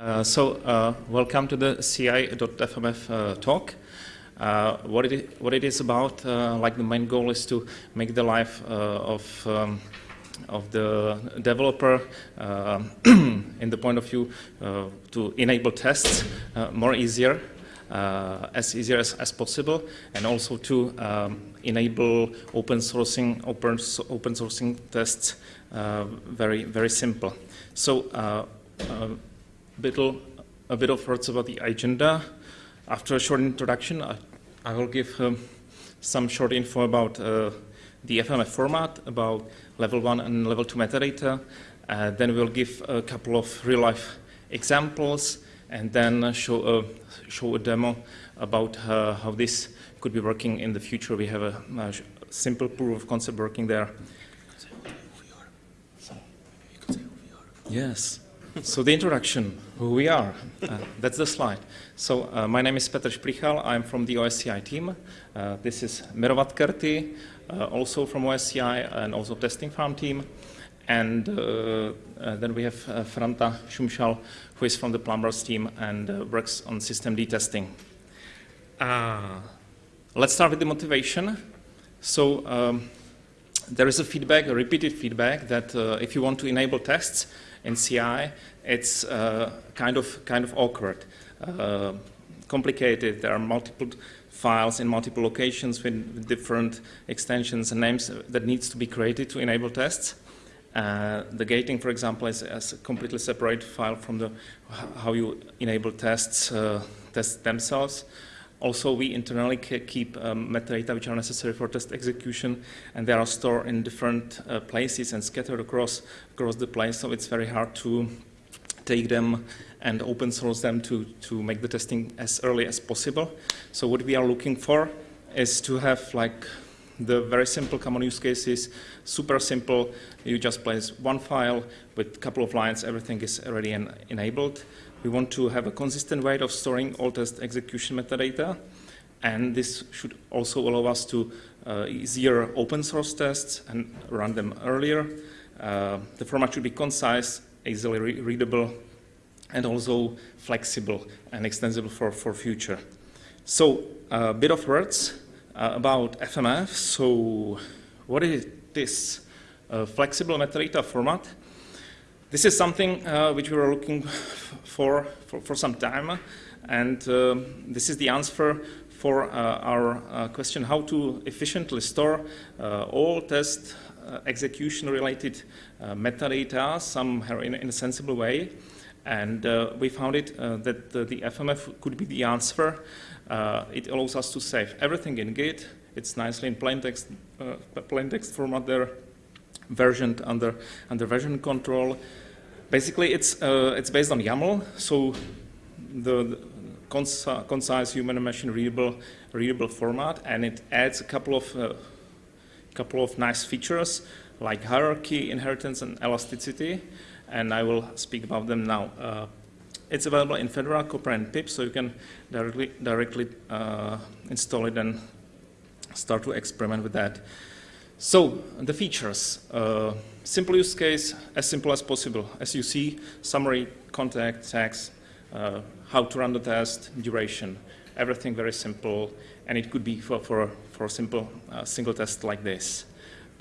Uh, so, uh, welcome to the CI.fmf uh, talk. Uh, what, it, what it is about, uh, like the main goal is to make the life of, um, of the developer in the point of view to enable tests more easier, as easier as, as, possible, and also to um, enable open sourcing, open, open sourcing tests very, very simple. So, little, a bit of words about the agenda. After a short introduction, I, I will give um, some short info about uh, the FMF format, about level one and level two metadata. Uh, then we'll give a couple of real-life examples, and then show a, show a demo about uh, how this could be working in the future. We have a, a simple proof of concept working there. Yes so the introduction, who we are, uh, that's the slide. So uh, my name is Petr Šplíchal, I'm from the OSCI team. Uh, this is Miro Vadkerti, uh, also from OSCI and also testing farm team. And uh, uh, then we have Franta Šumšal, who is from the plumbers team and works on systemd testing. let's start with the motivation. So um, there is a feedback, a repeated feedback, that if you want to enable tests, in CI, it's uh, kind of kind of awkward, uh, complicated. There are multiple files in multiple locations with different extensions and names that needs to be created to enable tests. Uh, the gating, for example, is, is, a completely separate file from the how you enable tests uh, tests themselves. Also, we internally keep um, metadata which are necessary for test execution, and they are stored in different uh, places and scattered across, across the place, so it's very hard to take them and open source them to, to make the testing as early as possible. So what we are looking for is to have like the very simple common use cases, super simple. You just place one file with a couple of lines, everything is already en enabled. We want to have a consistent way of storing all test execution metadata. And this should also allow us to uh, easier open source tests and run them earlier. Uh, the format should be concise, easily re readable, and also flexible and extensible for, for future. So a bit of words uh, about FMF. So what is this uh, flexible metadata format? This is something uh, which we were looking for, for, for some time, and um, this is the answer for uh, our uh, question how to efficiently store uh, all test uh, execution related metadata somehow in, in, a sensible way. And we found it that the, the, FMF could be the answer. it allows us to save everything in Git. It's nicely in plain text, plain text format there versioned under, under version control. Basically, it's, uh, it's based on YAML, so the, the conci concise human and machine readable, readable format, and it adds a couple of, uh, couple of nice features like hierarchy, inheritance, and elasticity, and I will speak about them now. Uh, it's available in Fedora, Copr, and pip, so you can directly, directly uh, install it and start to experiment with that. So, the features. Simple use case, as simple as possible. As you see, summary, contact, tags, uh, how to run the test, duration, everything very simple, and it could be for, for, for a simple uh, single test like this.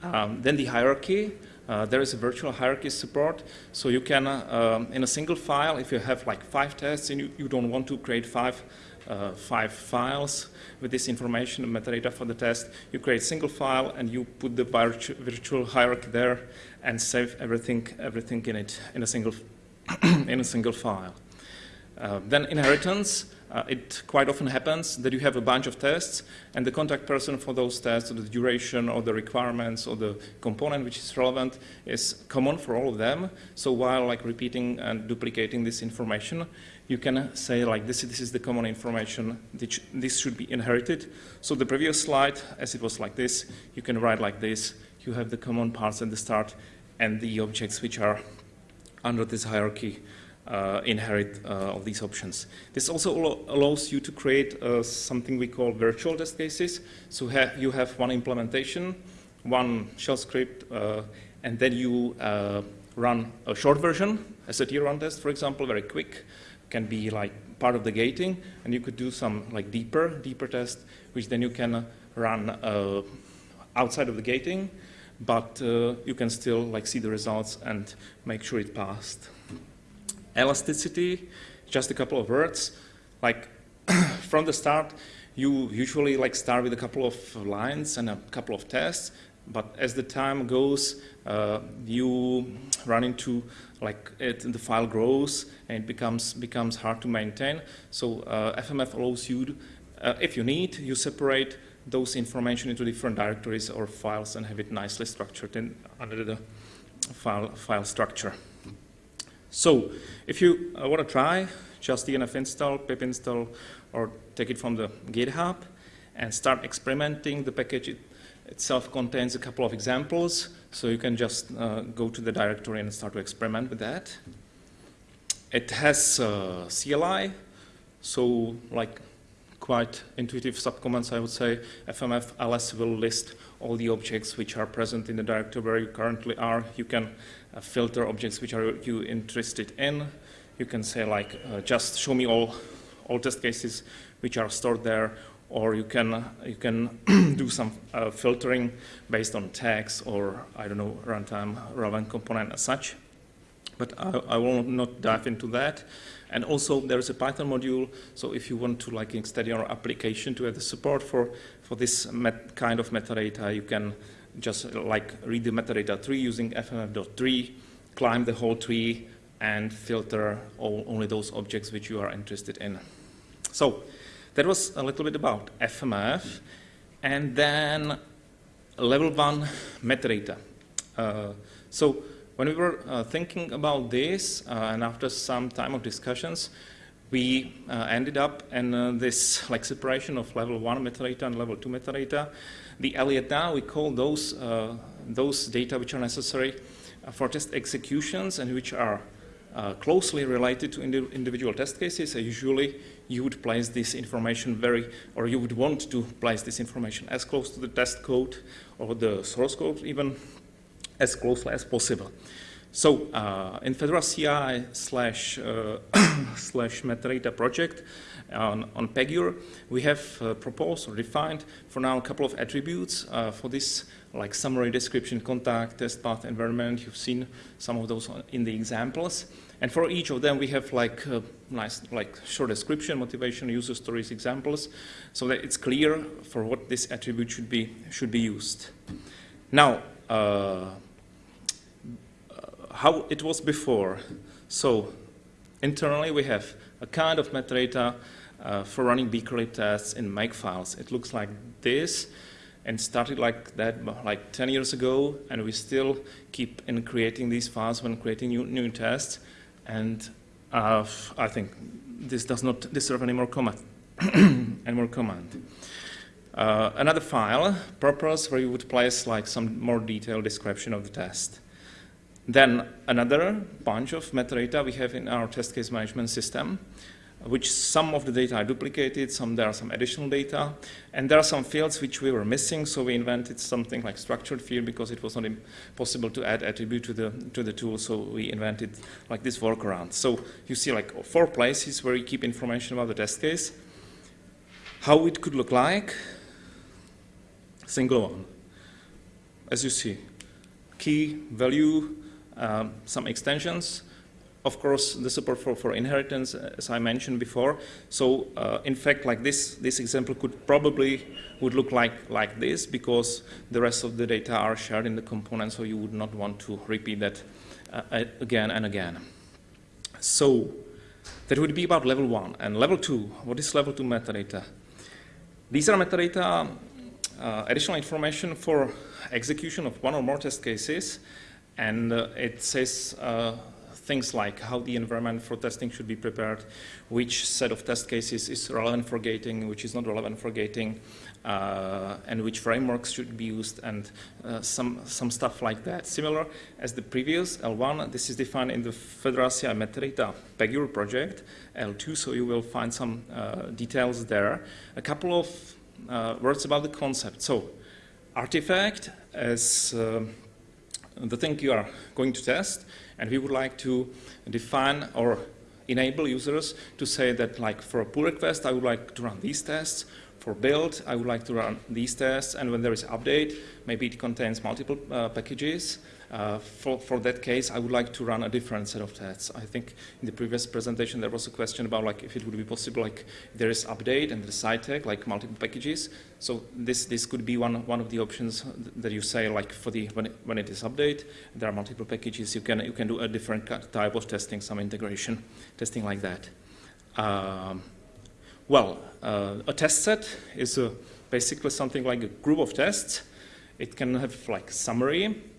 Um, then the hierarchy, uh, there is a virtual hierarchy support, so you can, uh, um, in a single file, if you have like five tests and you, you don't want to create five uh, five files with this information and metadata for the test. You create a single file and you put the virtu virtual hierarchy there and save everything, everything in it in a single, in a single file. Uh, then inheritance, uh, it quite often happens that you have a bunch of tests and the contact person for those tests, or the duration or the requirements or the component which is relevant is common for all of them. So while like repeating and duplicating this information, you can say like this, this is the common information, this should be inherited. So the previous slide, as it was like this, you can write like this, you have the common parts at the start and the objects which are under this hierarchy uh, inherit uh, of these options. This also allows you to create uh, something we call virtual test cases. So ha you have one implementation, one shell script, uh, and then you uh, run a short version as a tier one test, for example, very quick, can be like part of the gating, and you could do some like deeper, deeper test, which then you can run uh, outside of the gating, but uh, you can still like see the results and make sure it passed. Elasticity, just a couple of words. Like from the start, you usually like start with a couple of lines and a couple of tests, but as the time goes, uh, you run into like it, the file grows and it becomes becomes hard to maintain. So uh, FMF allows you, to, uh, if you need, you separate those information into different directories or files and have it nicely structured in under the file file structure. So if you uh, want to try, just dnf install, pip install, or take it from the GitHub and start experimenting. The package it itself contains a couple of examples, so you can just uh, go to the directory and start to experiment with that. It has uh, CLI, so like quite intuitive subcommands, I would say. FMF ls will list all the objects which are present in the directory where you currently are. You can uh, filter objects which are you interested in. You can say like, uh, just show me all, all test cases which are stored there, or you can, you can do some uh, filtering based on tags or, I don't know, runtime relevant component as such. But I, I will not dive into that. And also there is a Python module, so if you want to like extend your application to have the support for, for this kind of metadata, you can just like read the metadata tree using fmf.tree, climb the whole tree, and filter all, only those objects which you are interested in. So that was a little bit about FMF. And then level one metadata. Uh, so when we were uh, thinking about this, uh, and after some time of discussions, we uh, ended up in uh, this like separation of level one metadata and level two metadata. The Eliota, we call those, uh, those data which are necessary uh, for test executions and which are closely related to indi individual test cases. usually you would place this information very, or you would want to place this information as close to the test code or the source code even as closely as possible. So uh, in Fedora CI slash, uh, slash metadata project on, on Pagure, we have uh, proposed or defined for now a couple of attributes uh, for this like summary description, contact, test path, environment. You've seen some of those in the examples. And for each of them, we have like uh, nice, like short description, motivation, user stories, examples, so that it's clear for what this attribute should be, should be used. Now, how it was before. So internally we have a kind of metadata uh, for running BeakerLib tests in Makefiles. It looks like this and started like that like 10 years ago and we still keep in creating these files when creating new, new tests and uh, I think this does not deserve any more comment. any more comment. Uh, another file, purpose, where you would place like some more detailed description of the test. Then another bunch of metadata we have in our test case management system, which some of the data are duplicated, some there are some additional data, and there are some fields which we were missing, so we invented something like structured field because it was not possible to add attribute to the to the tool, so we invented like this workaround. So you see like four places where you keep information about the test case, how it could look like, single one, as you see, key, value, um, some extensions. Of course, the support for, for inheritance, as I mentioned before. So, uh, in fact, like this, this example could probably would look like, like this because the rest of the data are shared in the component, so you would not want to repeat that uh, again and again. So, that would be about level one. And level two, what is level two metadata? These are metadata, uh, additional information for execution of one or more test cases and uh, it says uh, things like how the environment for testing should be prepared, which set of test cases is relevant for gating, which is not relevant for gating, uh, and which frameworks should be used, and uh, some, some stuff like that. Similar as the previous L1, this is defined in the Fedora CI metadata Pagure project, L2, so you will find some uh, details there. A couple of uh, words about the concept. So, artifact as the thing you are going to test, and we would like to define or enable users to say that like for a pull request, I would like to run these tests. For build, I would like to run these tests, and when there is update, maybe it contains multiple uh, packages. Uh, for, for that case, I would like to run a different set of tests. I think in the previous presentation there was a question about like if it would be possible like there is update and the side tag like multiple packages. So this this could be one one of the options that you say like for the when it, when it is update there are multiple packages you can you can do a different type of testing some integration testing like that. Um, well, uh, a test set is a, basically something like a group of tests. It can have like summary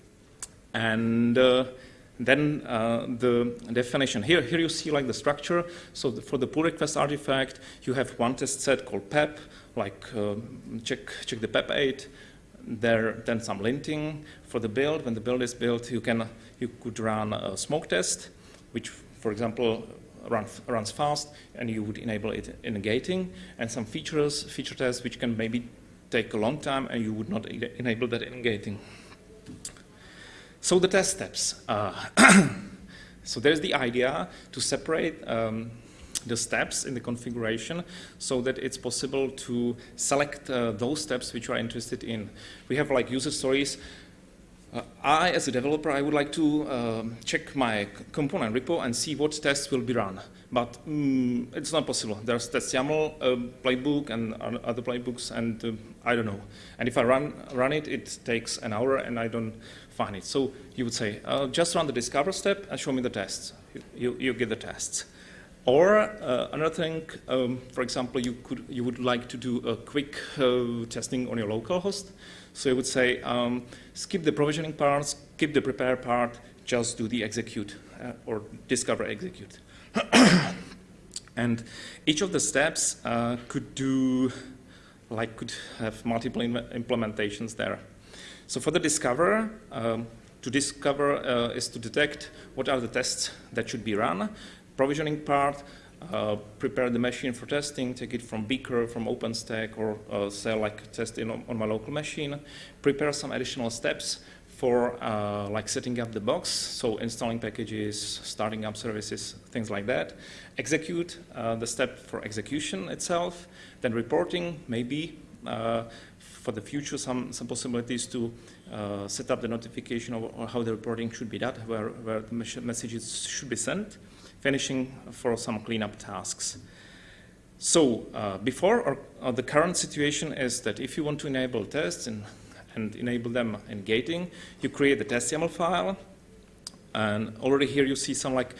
and uh, then uh, the definition. Here, here you see like the structure. So the, for the pull request artifact, you have one test set called PEP, like uh, check, check the PEP 8. There, then some linting for the build. When the build is built, you can you could run a smoke test, which, for example, run, runs fast, and you would enable it in gating, and some features, feature tests, which can maybe take a long time, and you would not enable that in gating. So the test steps. Uh, so there's the idea to separate um, the steps in the configuration so that it's possible to select uh, those steps which you are interested in. We have like user stories. Uh, I, as a developer, I would like to um, check my component repo and see what tests will be run. But um, it's not possible. There's test YAML uh, playbook and other playbooks, and uh, I don't know. And if I run, run it, it takes an hour, and I don't find it. So you would say, uh, just run the discover step and show me the tests. You, you, you get the tests. Or uh, another thing, um, for example, you, could, you would like to do a quick uh, testing on your local host. So you would say, um, skip the provisioning part, skip the prepare part, just do the execute uh, or discover execute. and each of the steps uh, could do, like could have multiple implementations there. So for the discover, um, to discover uh, is to detect what are the tests that should be run. Provisioning part, uh, prepare the machine for testing, take it from Beaker, from OpenStack, or uh, say like test on, on, my local machine. Prepare some additional steps for uh, like setting up the box, so installing packages, starting up services, things like that. Execute uh, the step for execution itself, then reporting, maybe uh, for the future some, some possibilities to uh, set up the notification of how the reporting should be done, where, where the messages should be sent, finishing for some cleanup tasks. So uh, before, or, uh, the current situation is that if you want to enable tests and, and enable them in gating, you create the test YAML file, and already here you see some like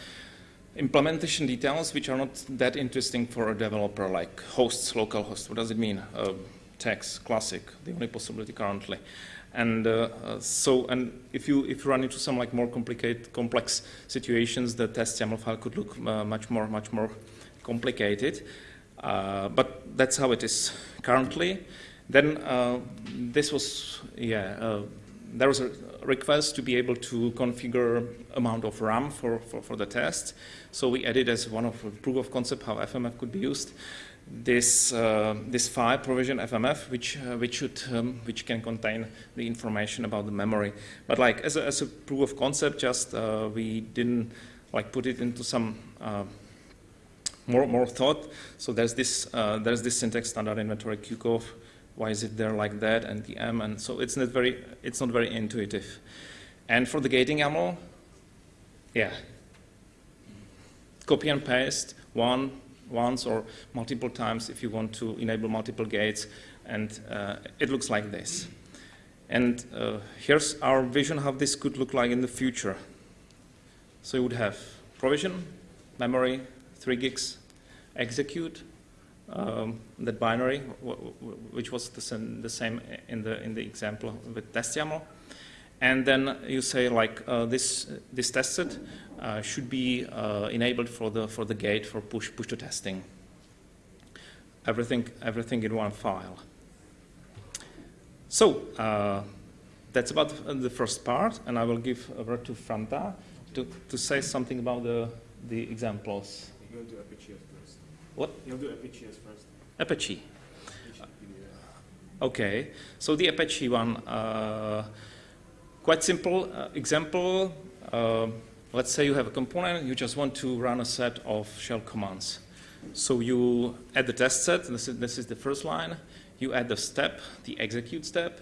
implementation details which are not that interesting for a developer like hosts, local hosts. What does it mean? Uh, text, classic, the only possibility currently. And uh, so, and if you if you run into some like more complicated, complex situations, the test YAML file could look uh, much more much more complicated. Uh, but that's how it is currently. Then uh, this was yeah. Uh, there was a request to be able to configure amount of RAM for, for, for the test. So we added as one of proof of concept how FMF could be used this uh, this file provision FMF, which uh, which should um, which can contain the information about the memory. But like as a, as a proof of concept, just uh, we didn't like put it into some uh, more more thought. So there's this there's this syntax standard inventory QCOV. Why is it there like that and the M and so it's not very it's not very intuitive. And for the gating YAML, yeah, copy and paste one once or multiple times if you want to enable multiple gates. And uh, it looks like this. And uh, here's our vision how this could look like in the future. So you would have provision, memory, 3 gigs, execute, um, that binary, which was the same, the same, in the in the example with test YAML, and then you say like uh, this this test set uh, should be uh, enabled for the for the gate for push push to testing. Everything everything in one file. So uh, that's about the first part, and I will give over to Franta to to say something about the the examples. Apache first. What? You'll do Apache first. Apache. Okay, so the Apache one. Uh, quite simple uh, example. Uh, let's say you have a component, you just want to run a set of shell commands. So you add the test set, this is, this is the first line. You add the step, the execute step,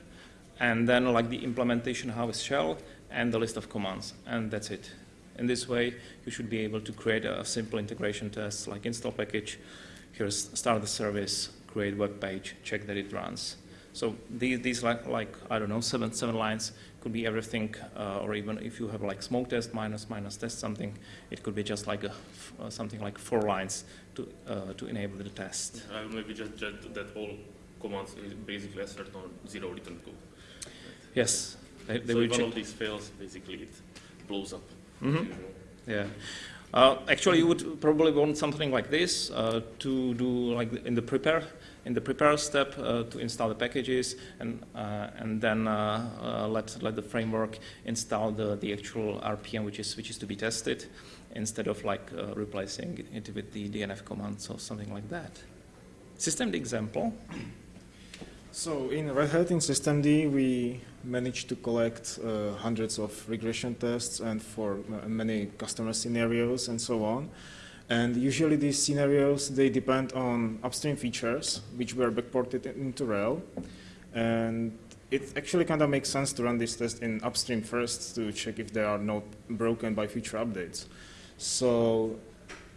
and then like the implementation how is shell, and the list of commands, and that's it. In this way, you should be able to create a simple integration test like install package, here's start the service, create web page, check that it runs. So these, these like, like, I don't know, seven, seven lines could be everything, uh, or even if you have like smoke test minus minus test something, it could be just like a, uh, something like four lines to, uh, to enable the test. Will maybe just judge that all commands is basically assert on zero return code. Yes. They, they so if one of these fails, basically it blows up. Mhm. Yeah. Uh, actually, you would probably want something like this uh, to do like in the prepare in the prepare step uh, to install the packages and uh, and then uh, uh, let let the framework install the, the actual RPM which is which is to be tested instead of like replacing it with the DNF commands or something like that. Systemd example. So in Red Hat in systemd, we managed to collect uh, hundreds of regression tests and for uh, many customer scenarios and so on. And usually these scenarios, they depend on upstream features, which were backported into RHEL. And it actually kind of makes sense to run this test in upstream first to check if they are not broken by future updates. So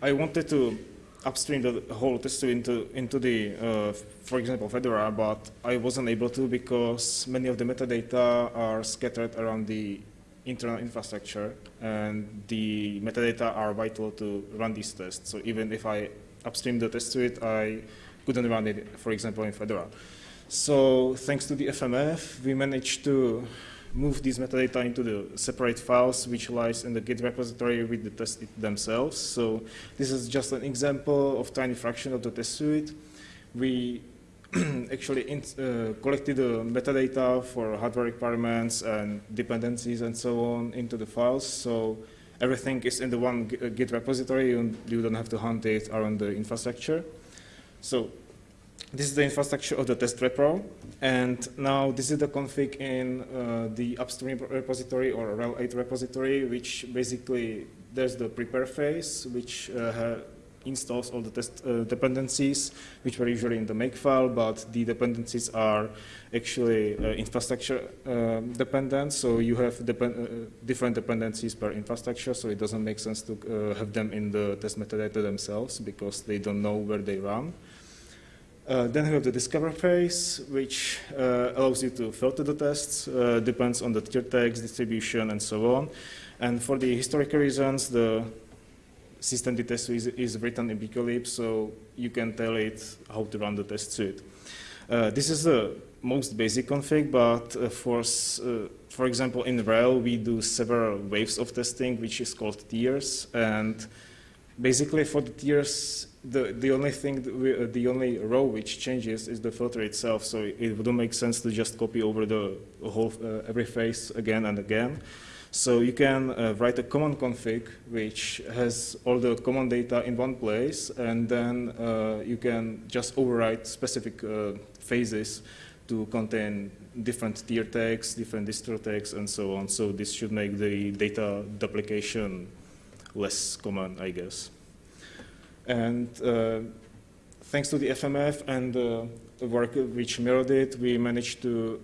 I wanted to upstream the whole test suite into, into the, uh, for example, Fedora, but I wasn't able to because many of the metadata are scattered around the internal infrastructure, and the metadata are vital to run these tests. So even if I upstream the test suite, I couldn't run it, for example, in Fedora. So thanks to the FMF, we managed to move these metadata into the separate files which lies in the Git repository with the test themselves. So this is just an example of tiny fraction of the test suite. We actually in, uh, collected the metadata for hardware requirements and dependencies and so on into the files. So everything is in the one Git repository and you don't have to hunt it around the infrastructure. So this is the infrastructure of the test repro, and now this is the config in uh, the upstream repository or RHEL 8 repository, which basically there's the prepare phase, which uh, installs all the test uh, dependencies, which were usually in the make file, but the dependencies are actually uh, infrastructure uh, dependent, so you have depend uh, different dependencies per infrastructure, so it doesn't make sense to have them in the test metadata themselves because they don't know where they run. Uh, then we have the discover phase, which uh, allows you to filter the tests, uh, depends on the tier tags, distribution, and so on. And for the historical reasons, the system test is, is written in BeakerLib, so you can tell it how to run the test suite. Uh, this is the most basic config, but uh, for, uh, for example, in RHEL, we do several waves of testing, which is called tiers. And basically for the tiers, the, the only thing, we, uh, the only row which changes is the filter itself. So it wouldn't make sense to just copy over the whole, uh, every phase again and again. So you can uh, write a common config which has all the common data in one place, and then uh, you can just overwrite specific uh, phases to contain different tier tags, different distro tags, and so on. So this should make the data duplication less common, I guess. And uh, thanks to the FMF and the work which Miro did, we managed to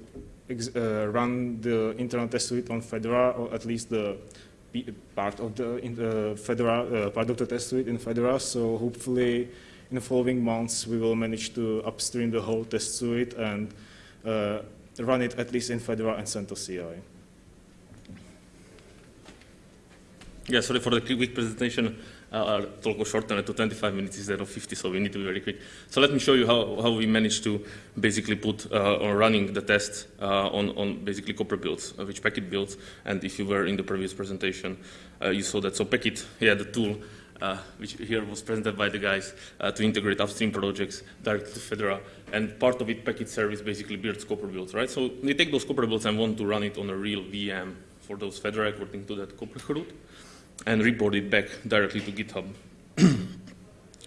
uh, run the internal test suite on Fedora, or at least the part of the, in the Fedora, uh, part of the test suite in Fedora. So hopefully, in the following months, we will manage to upstream the whole test suite and uh, run it at least in Fedora and CentOS CI. Yeah, sorry for the quick presentation. Uh, talk will shorten to 25 minutes instead of 50, so we need to be very quick. So let me show you how, how we managed to basically put uh, on running the test uh, on, on basically Copr builds, uh, which Packit builds. And if you were in the previous presentation, uh, you saw that. So Packit, yeah, the tool, uh, which here was presented by the guys to integrate upstream projects directly to Fedora. And part of it, Packit service basically builds Copr builds, right? So they take those Copr builds and want to run it on a real VM for those Fedora according to that Copr chroot and report it back directly to GitHub.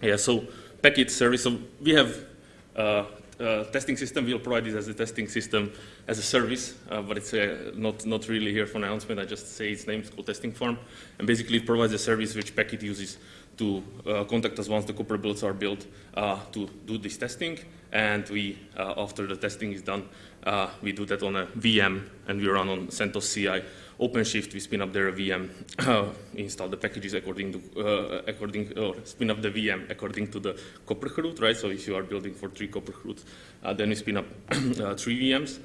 yeah, so Packit service, so we have uh, uh, testing system. We'll provide this as a testing system as a service, uh, but it's uh, not, not really here for announcement. I just say its name, it's called Testing Farm. And basically it provides a service which Packit uses to uh, contact us once the Copr builds are built uh, to do this testing. And we, after the testing is done, we do that on a VM and we run on CentOS CI. OpenShift, we spin up their VM, install the packages according to, uh, according, or spin up the VM according to the Copr chroot, right? So if you are building for three Copr chroots, uh, then we spin up uh, three VMs.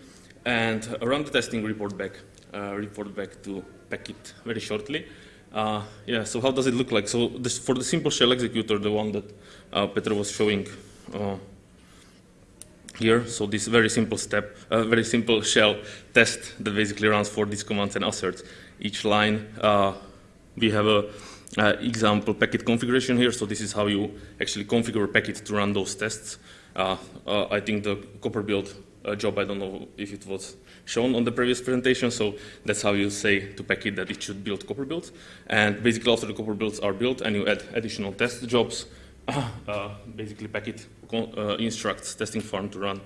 And around the testing, report back, uh, report back to Packit very shortly. Uh, yeah, so how does it look like? So this, for the simple shell executor, the one that uh, Peter was showing uh, here, so this very simple step, uh, very simple shell test that basically runs for these commands and asserts each line. Uh, we have a uh, example Packit configuration here, so this is how you actually configure a Packit to run those tests. Uh, uh, I think the Copr build job, I don't know if it was shown on the previous presentation, so that's how you say to Packit that it should build Copr builds. And basically after the Copr builds are built and you add additional test jobs, uh, basically Packit uh, instructs testing farm to run,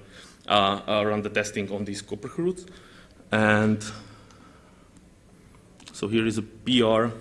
uh, uh, run the testing on these Copr chroots. And so here is a PR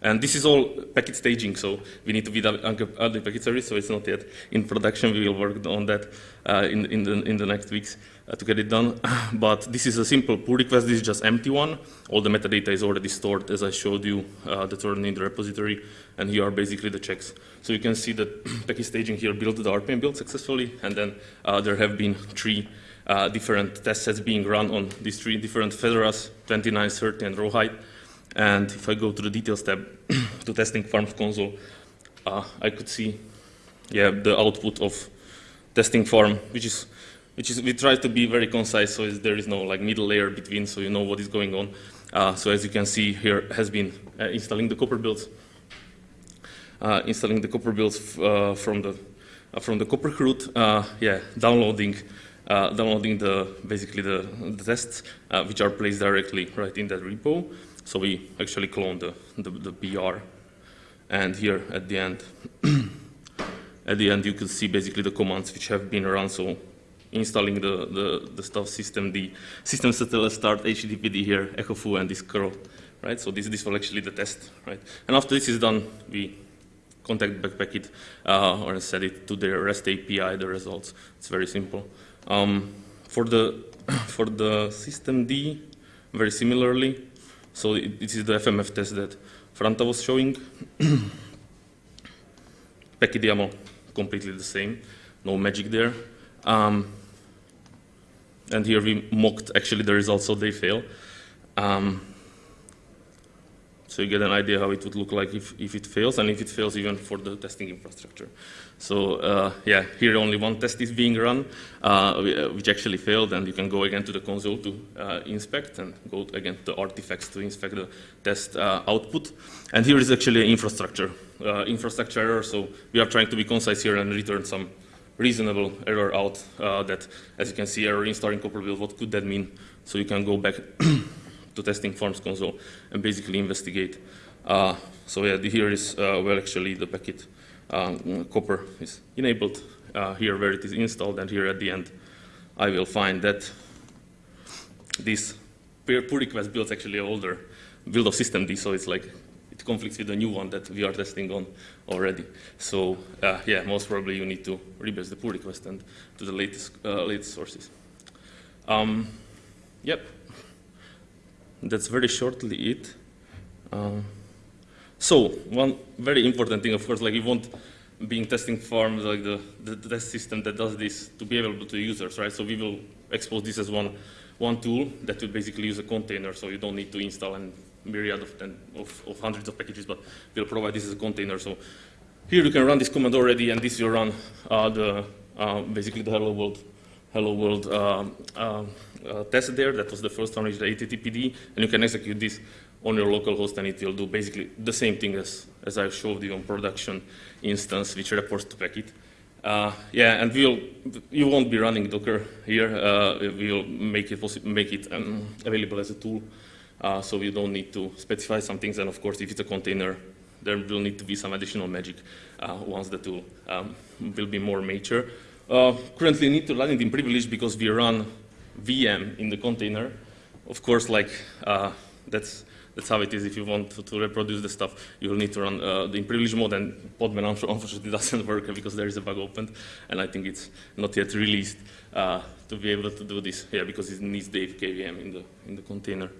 and this is all Packit staging, so we need to be the Packit service, so it's not yet in production. We will work on that uh, in, in, the, in the next weeks uh, to get it done. but this is a simple pull request. This is just empty one. All the metadata is already stored, as I showed you, uh, that's already in the repository. And here are basically the checks. So you can see that Packit staging here built the RPM build successfully, and then uh, there have been three uh, different test sets being run on these three different Fedoras, 29, 30, and Rawhide. And if I go to the details tab to testing farms console, uh, I could see, yeah, the output of testing farm, which is, which is, we try to be very concise, so there is no like middle layer between, so you know what is going on. Uh, so as you can see here, has been uh, installing the Copr builds, uh, installing the Copr builds uh, from the from the Copr chroot, yeah, downloading. downloading the basically the, the tests, which are placed directly right in that repo, so we actually clone the, the, the PR. And here at the end, at the end you can see basically the commands which have been run. So installing the, the, the stuff system, the system start HTTPD here, echo foo and this curl, right? So this, this will actually the test, right? And after this is done, we contact back Packit uh, or set it to the REST API, the results. It's very simple. Um, for the for the systemd, very similarly, so it, this is the FMF test that Franta was showing. Packit YAML, completely the same, no magic there. Um, and here we mocked actually the results, so they fail. Um, so you get an idea how it would look like if, if it fails, and if it fails even for the testing infrastructure. So uh, yeah, here only one test is being run, uh, which actually failed, and you can go again to the console to uh, inspect, and go again to the artifacts to inspect the test uh, output. And here is actually infrastructure, uh, infrastructure error, so we are trying to be concise here and return some reasonable error out that, as you can see, error in starting Copr build, what could that mean? So you can go back to testing farms console and basically investigate. Uh, so yeah, here is uh, where actually the Packit um, Copr is enabled. Uh, here where it is installed, and here at the end, I will find that this pull request builds actually older build of systemd, so it's like conflicts with the new one that we are testing on already. So uh, yeah, most probably you need to rebase the pull request and to the latest uh, latest sources. Um, yep that's very shortly it. Um, so one very important thing, of course, like you want being testing farms, like the, the, the, test system that does this to be available to users, right? So we will expose this as one, one tool that will basically use a container, so you don't need to install a myriad of, of, of hundreds of packages, but we'll provide this as a container. So here you can run this command already, and this will run uh, the, uh, basically the hello world, hello world um, uh, uh, test there. That was the first one, which the HTTPD, and you can execute this on your local host, and it will do basically the same thing as, as I showed you on production instance, which reports to Packit. Uh, yeah, and we'll, you won't be running Docker here. Uh, we'll make it, make it um, available as a tool, uh, so you don't need to specify some things. And of course, if it's a container, there will need to be some additional magic uh, once the tool um, will be more mature. uh, currently need to run it in privilege because we run VM in the container. Of course, like uh, that's that's how it is. If you want to, reproduce the stuff, you will need to run uh, the in privilege mode, and Podman unfortunately doesn't work because there is a bug opened, and I think it's not yet released uh, to be able to do this. Yeah, because it needs the APK VM in the in the container.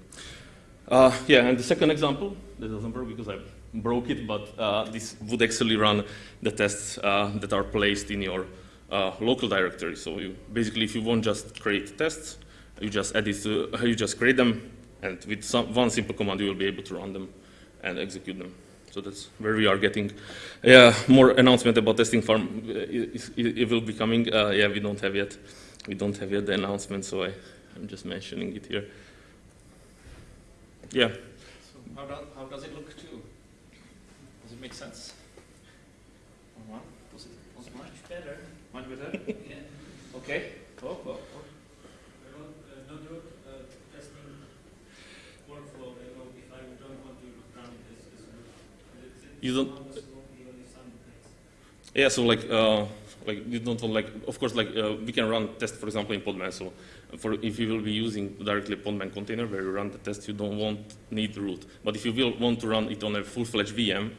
Uh, yeah, and the second example that doesn't work because I broke it, but uh, this would actually run the tests uh, that are placed in your uh, local directory. So you, basically, if you want just create tests, you just add it to, you just create them, and with some, one simple command, you will be able to run them and execute them. So that's where we are getting yeah, more announcement about testing farm. It, it, it will be coming. Uh, yeah, we don't have yet. We don't have yet the announcement, so I, I'm just mentioning it here. Yeah. So how, do, how does it look too? Does it make sense? On one? Does it, does it much better? Much better? yeah. Okay. Oh, oh, oh. Another uh, testing workflow, I know if I don't want to run it as, as. You don't- Almost only only some things. Yeah, so like, uh, like you don't want like, of course, like uh, we can run test, for example, in Podman. So for if you will be using directly Podman container where you run the test, you don't want need root. But if you will want to run it on a full-fledged VM,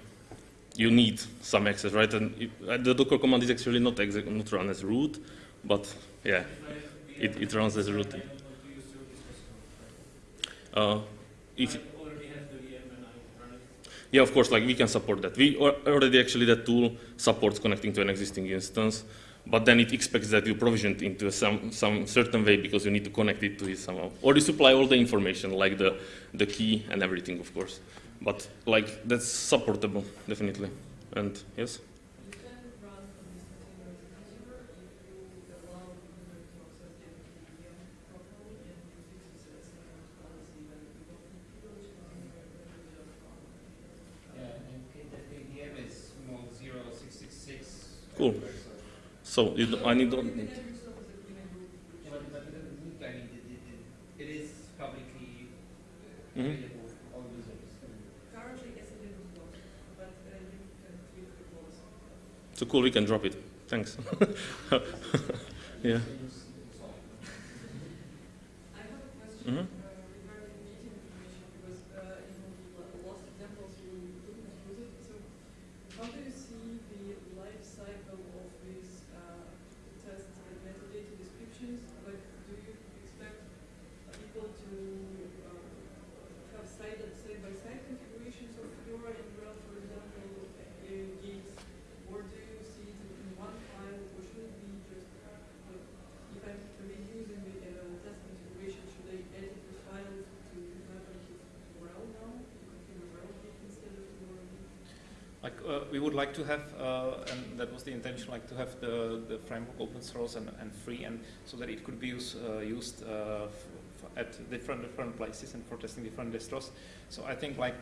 you need some access, right? And it, uh, the Docker command is actually not not run as root, but yeah, it, it runs as root. Uh, if I already have the VM and I run it. Yeah, of course, like we can support that. We already actually that tool supports connecting to an existing instance, but then it expects that you provision it into some, some certain way because you need to connect it to it somehow. Or you supply all the information, like the, the key and everything, of course. But like that's supportable, definitely. And yes? You can run from this container as an user if you allow the user to access the VM properly and you fix the CSNM's policy that you don't need privilege container, you just run. Yeah, and KTVM is small 0666. Cool. everywhere, so- So you don't, I need You to, can have yourself as a clean group. which Yeah, but, is- but it doesn't need, I mean, it, it, it, it is publicly Mhm. available for all users. Currently, yes, it is not, but uh, you can tweak the policy. so cool, we can drop it. Thanks. yeah. I have a question Mhm. uh, regarding meeting information because uh, in the last examples we couldn't use it. So how do you see the life cycle of these uh, tests and metadata descriptions? Like, do you expect people to uh, have side side by side configurations of your and RHEL, for example, uh, gates, or do you see it in one file, or should it be just like if I'm reusing the uh, test configuration, should I edit the file to have it RHEL now, configure RHEL gate instead of your Like uh, we would like to have, uh, and that was the intention, like to have the, the framework open source and, and free, and so that it could be use, uh, used uh, at different different places and for testing different distros. So I think like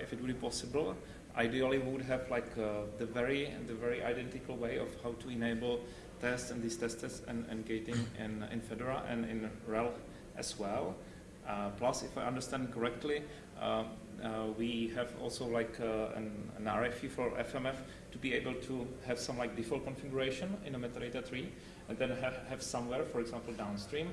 if it would be possible, ideally we would have like the very the very identical way of how to enable tests and these testers and, and gating in, in Fedora and in RHEL as well. Uh, plus, if I understand correctly, we have also like uh, an, an RFE for FMF to be able to have some like default configuration in a metadata tree, and then have, have somewhere, for example, downstream,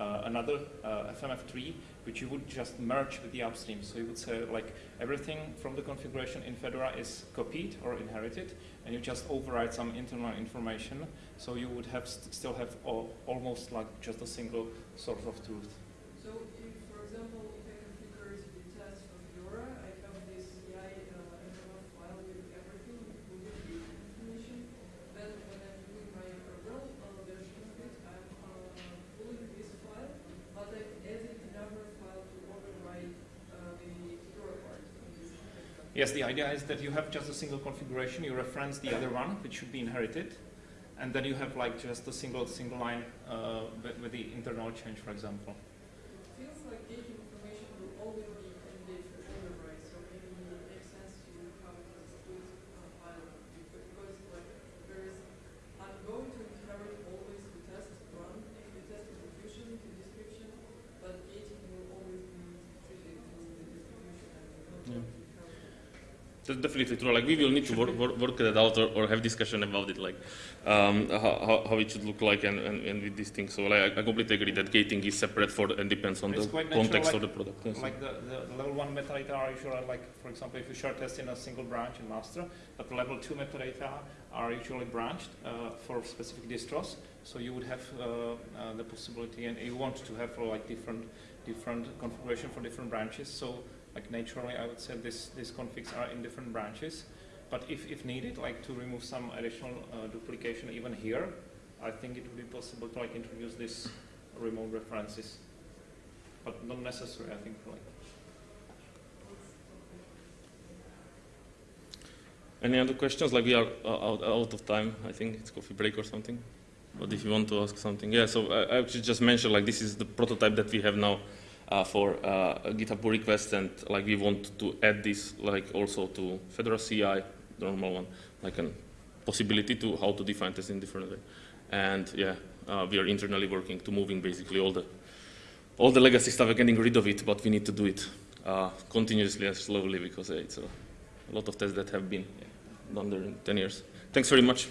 uh, another uh, FMF tree which you would just merge with the upstream. So you would say like everything from the configuration in Fedora is copied or inherited, and you just override some internal information. So you would have st- still have al- almost like just a single source of truth. So if, for example, if I configure the test for Fedora, I have this CI uh, FMF file with everything, including the information. Then when I'm doing my RHEL uh, version of it, I'm uh, pulling this file, but I'm adding another file to override uh, the Fedora part of this. Yes, the idea is that you have just a single configuration, you reference the other one, which should be inherited, and then you have like just a single single line uh, with, with the internal change, for example. It feels like gate information will always be candidate for override, so maybe it makes sense to have it as a split uh, file. Because because, like there is, I'm going to inherit always the test run, the test execution, the description, but gating will always be treated to the distribution and we don't Yeah. want to have That's definitely true. Like we will need to work, work, work that out or, or have discussion about it, like um, how, how, it should look like and, and, and with these things. So like I, completely agree that gating is separate for and depends on It's the natural, context like- of the product. Yes. Like the, the, level one metadata are usually like, for example, if you share test in a single branch in master, but the level two metadata are usually branched uh, for specific distros. So you would have uh, uh, the possibility, and you want to have like different different configuration for different branches. So like naturally, I would say this these configs are in different branches. But if, if needed, like to remove some additional uh, duplication even here, I think it would be possible to like introduce this remote references but not necessary, I think, for like. Any other questions? Like we are uh, out, out of time. I think it's coffee break or something. But if you want to ask something, yeah. So I, I actually just mentioned like this is the prototype that we have now for uh, GitHub pull request, and like we want to add this like also to Fedora CI, the normal one, like a possibility to how to define this in different way. And yeah, uh, we are internally working to moving basically all the all the legacy stuff. We're getting rid of it, but we need to do it uh, continuously and slowly because uh, it's a, a lot of tests that have been done during 10 years. Thanks very much.